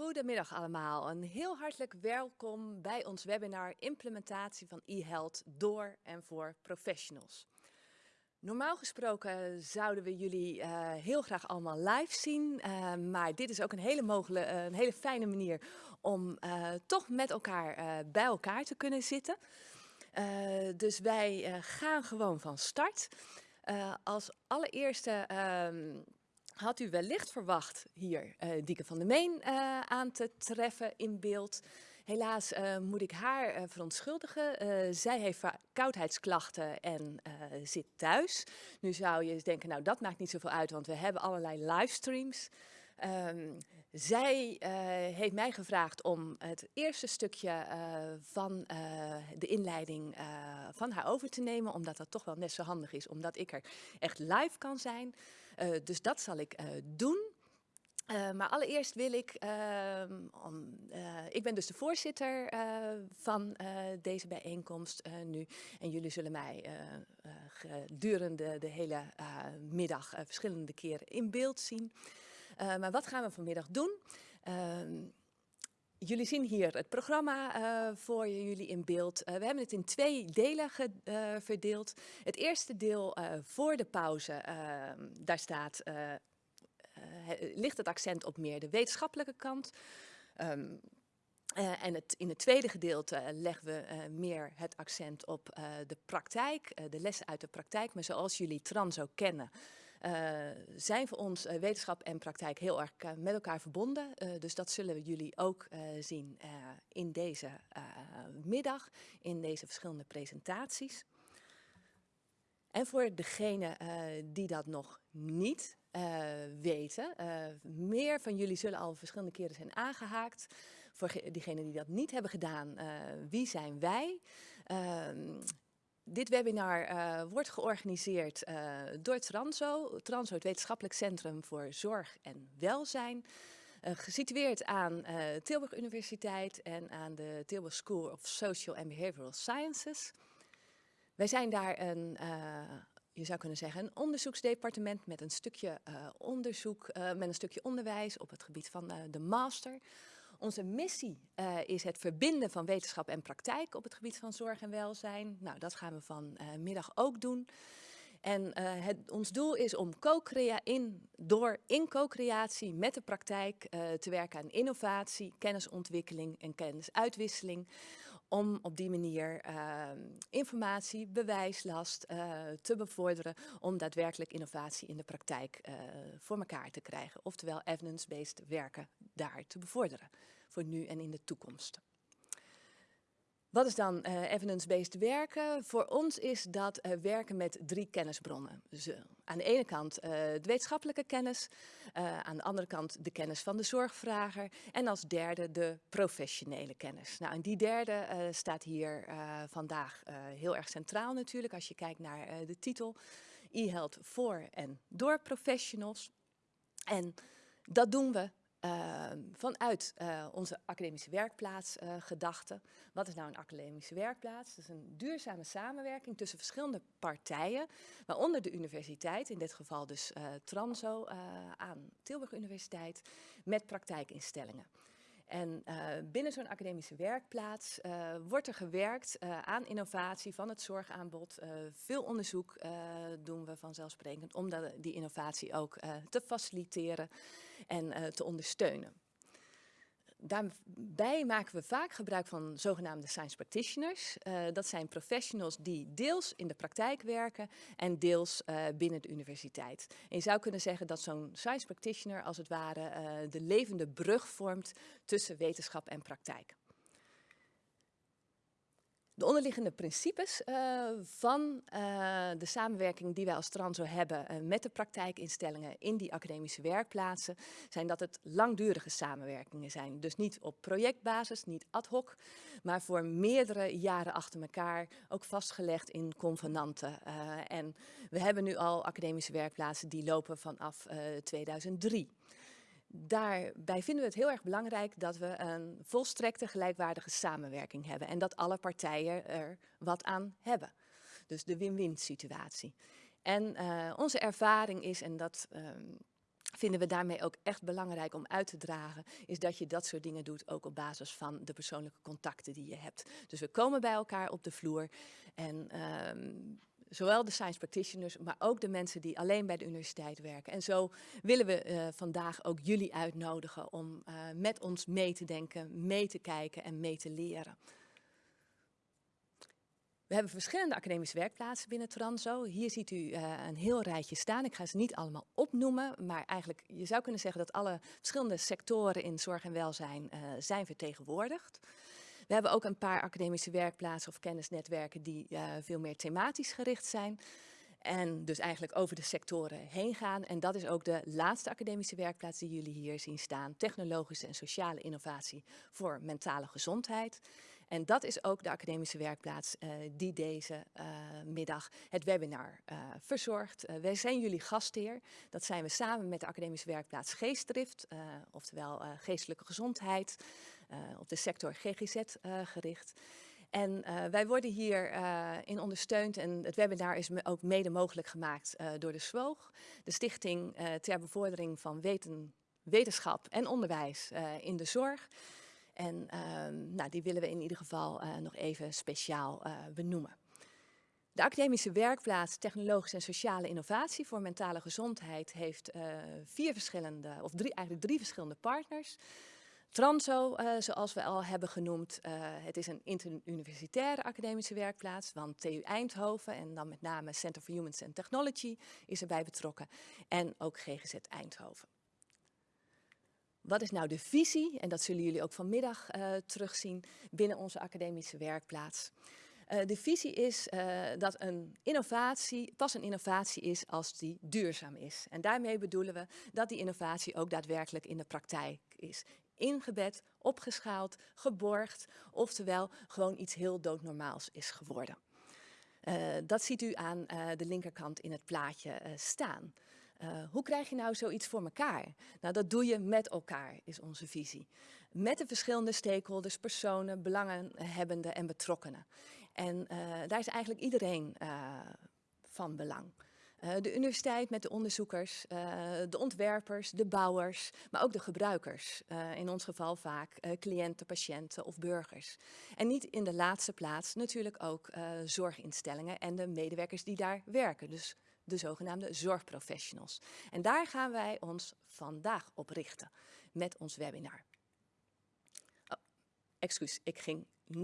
Goedemiddag allemaal. Een heel hartelijk welkom bij ons webinar Implementatie van e-health door en voor professionals. Normaal gesproken zouden we jullie uh, heel graag allemaal live zien, uh, maar dit is ook een hele, mogelijke, uh, een hele fijne manier om toch met elkaar bij elkaar te kunnen zitten. dus wij gaan gewoon van start. als allereerste ehm, had u wellicht verwacht hier uh, Dieke van der Meen uh, aan te treffen in beeld. Helaas uh, moet ik haar verontschuldigen. zij heeft koudheidsklachten en zit thuis. Nu zou je denken, nou dat maakt niet zoveel uit, want we hebben allerlei livestreams. Um, zij uh, heeft mij gevraagd om het eerste stukje uh, van uh, de inleiding van haar over te nemen, omdat dat toch wel net zo handig is, omdat ik er echt live kan zijn. dus dat zal ik doen. maar allereerst wil ik, ehm, ik ben dus de voorzitter van deze bijeenkomst nu. En jullie zullen mij gedurende de hele middag verschillende keren in beeld zien. Uh, maar wat gaan we vanmiddag doen? Uh, jullie zien hier het programma uh, voor jullie in beeld. Uh, we hebben het in twee delen verdeeld. Het eerste deel voor de pauze, ehm, daar staat, ligt het accent op meer de wetenschappelijke kant. Uh, en het, in het tweede gedeelte leggen we meer het accent op de praktijk, de lessen uit de praktijk. Maar zoals jullie Transo kennen, uh, zijn voor ons uh, wetenschap en praktijk heel erg uh, met elkaar verbonden. dus dat zullen we jullie ook zien in deze middag, in deze verschillende presentaties. En voor degenen die dat nog niet weten, meer van jullie zullen al verschillende keren zijn aangehaakt. Voor diegenen die dat niet hebben gedaan, wie zijn wij? Dit webinar uh, wordt georganiseerd uh, door Transo, Transo het Wetenschappelijk Centrum voor Zorg en Welzijn. Uh, gesitueerd aan Tilburg Universiteit en aan de Tilburg School of Social and Behavioral Sciences. Wij zijn daar een, je zou kunnen zeggen, een onderzoeksdepartement met een stukje onderzoek, met een stukje onderwijs op het gebied van de master. Onze missie uh, is het verbinden van wetenschap en praktijk op het gebied van zorg en welzijn. Nou, dat gaan we vanmiddag ook doen. En uh, het, ons doel is om co in, door in co-creatie met de praktijk te werken aan innovatie, kennisontwikkeling en kennisuitwisseling. Om op die manier informatie, bewijslast te bevorderen om daadwerkelijk innovatie in de praktijk voor elkaar te krijgen. Oftewel evidence-based werken daar te bevorderen voor nu en in de toekomst. Wat is dan uh, evidence-based werken? Voor ons is dat uh, werken met drie kennisbronnen. Dus, uh, aan de ene kant de wetenschappelijke kennis, aan de andere kant de kennis van de zorgvrager en als derde de professionele kennis. Nou, en die derde staat hier vandaag heel erg centraal natuurlijk als je kijkt naar de titel e-health voor en door professionals. En dat doen we uh, vanuit uh, onze academische werkplaats uh, gedachte. Wat is nou een academische werkplaats? Dat is een duurzame samenwerking tussen verschillende partijen, waaronder de universiteit, in dit geval dus Transo aan Tilburg Universiteit, met praktijkinstellingen. En uh, binnen zo'n academische werkplaats uh, wordt er gewerkt uh, aan innovatie van het zorgaanbod. veel onderzoek doen we vanzelfsprekend om dat, die innovatie ook te faciliteren en te ondersteunen. Daarbij maken we vaak gebruik van zogenaamde science practitioners. Uh, dat zijn professionals die deels in de praktijk werken en deels uh, binnen de universiteit. En je zou kunnen zeggen dat zo'n science practitioner als het ware uh, de levende brug vormt tussen wetenschap en praktijk. De onderliggende principes uh, van uh, de samenwerking die wij als Transo hebben uh, met de praktijkinstellingen in die academische werkplaatsen, zijn dat het langdurige samenwerkingen zijn. Dus niet op projectbasis, niet ad hoc, maar voor meerdere jaren achter elkaar, ook vastgelegd in convenanten. en we hebben nu al academische werkplaatsen die lopen vanaf 2003 daarbij vinden we het heel erg belangrijk dat we een volstrekte gelijkwaardige samenwerking hebben. En dat alle partijen er wat aan hebben. Dus de win-win situatie. En uh, onze ervaring is, en dat um, vinden we daarmee ook echt belangrijk om uit te dragen, is dat je dat soort dingen doet ook op basis van de persoonlijke contacten die je hebt. Dus we komen bij elkaar op de vloer en ehm, zowel de science practitioners, maar ook de mensen die alleen bij de universiteit werken. En zo willen we uh, vandaag ook jullie uitnodigen om uh, met ons mee te denken, mee te kijken en mee te leren. We hebben verschillende academische werkplaatsen binnen Transo. Hier ziet u uh, een heel rijtje staan. Ik ga ze niet allemaal opnoemen, maar eigenlijk, je zou kunnen zeggen dat alle verschillende sectoren in zorg en welzijn uh, zijn vertegenwoordigd. We hebben ook een paar academische werkplaatsen of kennisnetwerken die uh, veel meer thematisch gericht zijn. En dus eigenlijk over de sectoren heen gaan. En dat is ook de laatste academische werkplaats die jullie hier zien staan. Technologische en sociale innovatie voor mentale gezondheid. En dat is ook de academische werkplaats uh, die deze uh, middag het webinar uh, verzorgt. wij zijn jullie gastheer. Dat zijn we samen met de academische werkplaats Geestdrift, oftewel geestelijke gezondheid, op de sector GGZ gericht. En wij worden hierin uh, in ondersteund en het webinar is ook mede mogelijk gemaakt door de SWOOG, de Stichting ter Bevordering van weten, Wetenschap en Onderwijs in de Zorg. En ehm, nou, die willen we in ieder geval nog even speciaal benoemen. De academische werkplaats Technologische en Sociale Innovatie voor mentale gezondheid heeft vier verschillende, of drie, eigenlijk drie verschillende partners. Transo, zoals we al hebben genoemd, het is een interuniversitaire academische werkplaats, want TU Eindhoven en dan met name Center for Humans and Technology is erbij betrokken en ook GGZ Eindhoven. Wat is nou de visie, en dat zullen jullie ook vanmiddag uh, terugzien, binnen onze academische werkplaats? Uh, de visie is uh, dat een innovatie pas een innovatie is als die duurzaam is. En daarmee bedoelen we dat die innovatie ook daadwerkelijk in de praktijk is ingebed, opgeschaald, geborgd, oftewel gewoon iets heel doodnormaals is geworden. Dat ziet u aan de linkerkant in het plaatje staan. Hoe krijg je nou zoiets voor elkaar? Nou, dat doe je met elkaar, is onze visie. Met de verschillende stakeholders, personen, belangenhebbenden en betrokkenen. En daar is eigenlijk iedereen van belang. De universiteit met de onderzoekers, de ontwerpers, de bouwers, maar ook de gebruikers. In ons geval vaak cliënten, patiënten of burgers. En niet in de laatste plaats natuurlijk ook zorginstellingen en de medewerkers die daar werken. Dus de zogenaamde zorgprofessionals. En daar gaan wij ons vandaag op richten met ons webinar. Oh, excuus, ik ging net